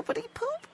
poopity poop.